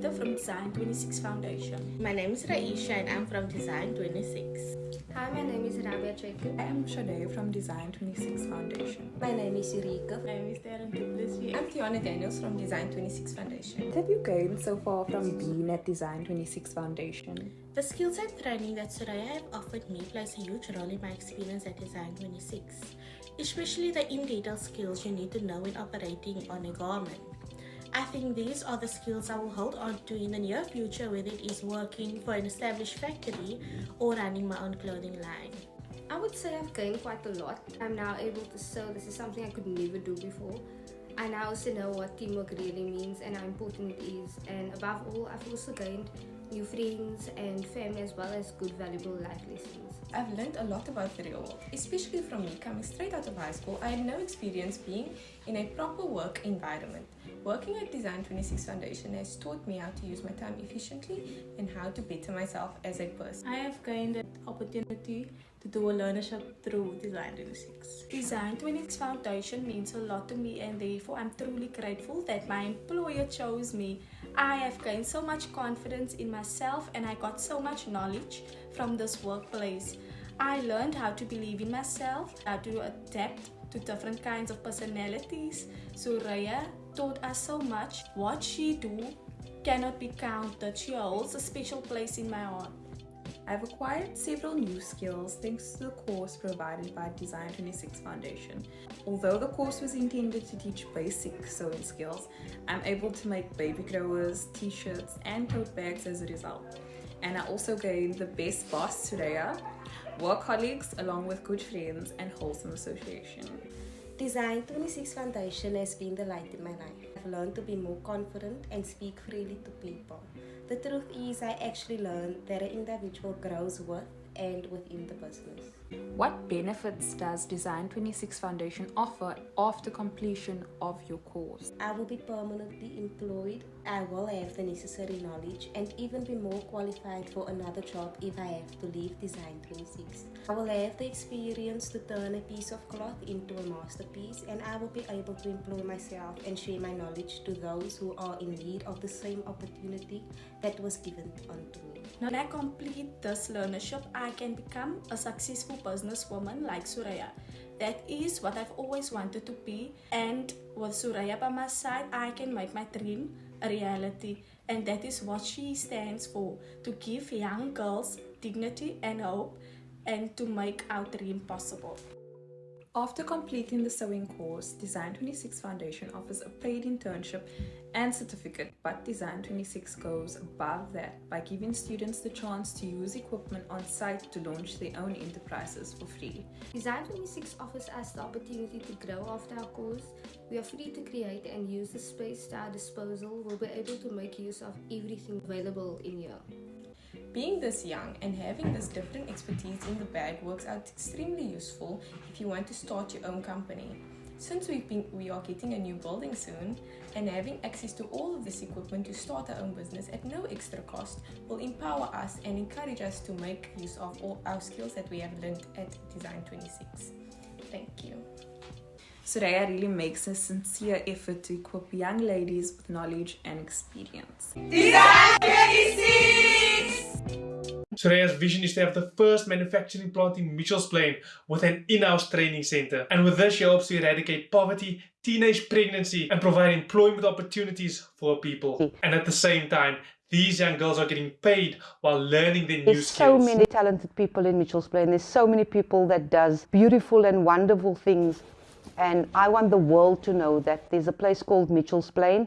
Sarita from Design 26 Foundation. My name is Raisha and I'm from Design 26. Hi, my name is Rabia Cheku. I am Shade from Design 26 Foundation. My name is Eureka. My name is Darren Duplessis. I'm Tiana Daniels from Design 26 Foundation. What have you gained so far from being at Design 26 Foundation? The skills and training that Soraya have offered me plays a huge role in my experience at Design 26, especially the in-detail skills you need to know when operating on a garment. I think these are the skills I will hold on to in the near future whether it is working for an established factory or running my own clothing line. I would say I've gained quite a lot. I'm now able to sew. This is something I could never do before. I now also know what teamwork really means and how important it is. And above all, I've also gained new friends and family as well as good valuable life lessons. I've learned a lot about the real world, especially from me coming straight out of high school. I had no experience being in a proper work environment. Working at Design 26 Foundation has taught me how to use my time efficiently and how to better myself as a person. I have gained the opportunity to do a learnership through Design 26. Design 26 Foundation means a lot to me and therefore I'm truly grateful that my employer chose me. I have gained so much confidence in myself and I got so much knowledge from this workplace. I learned how to believe in myself, how to adapt to different kinds of personalities. Suraya taught us so much. What she do cannot be counted. She holds a special place in my heart. I've acquired several new skills thanks to the course provided by Design 26 Foundation. Although the course was intended to teach basic sewing skills, I'm able to make baby growers, t-shirts and tote bags as a result. And I also gained the best boss, Suraya, uh, work colleagues along with good friends and wholesome association. Design 26 Foundation has been the light in my life. I've learned to be more confident and speak freely to people. The truth is, I actually learned that an individual grows with and within the business. What benefits does Design 26 Foundation offer after completion of your course? I will be permanently employed, I will have the necessary knowledge and even be more qualified for another job if I have to leave Design 26. I will have the experience to turn a piece of cloth into a masterpiece and I will be able to employ myself and share my knowledge to those who are in need of the same opportunity that was given unto me. When I complete this learnership, I can become a successful businesswoman like Suraya. That is what I've always wanted to be and with Suraya by my side, I can make my dream a reality and that is what she stands for, to give young girls dignity and hope and to make our dream possible. After completing the sewing course, Design 26 Foundation offers a paid internship and certificate, but Design 26 goes above that by giving students the chance to use equipment on site to launch their own enterprises for free. Design 26 offers us the opportunity to grow after our course. We are free to create and use the space to our disposal. We'll be able to make use of everything available in here. Being this young and having this different expertise in the bag works out extremely useful if you want to start your own company. Since we've been, we are getting a new building soon and having access to all of this equipment to start our own business at no extra cost will empower us and encourage us to make use of all our skills that we have learned at Design 26. Thank you. Suraya really makes a sincere effort to equip young ladies with knowledge and experience. Design 26! Soraya's vision is to have the first manufacturing plant in Mitchell's Plain with an in-house training center. And with this, she hopes to eradicate poverty, teenage pregnancy, and provide employment opportunities for people. And at the same time, these young girls are getting paid while learning their There's new so many talented people in Mitchell's Plain. There's so many people that does beautiful and wonderful things. And I want the world to know that there's a place called Mitchell's Plain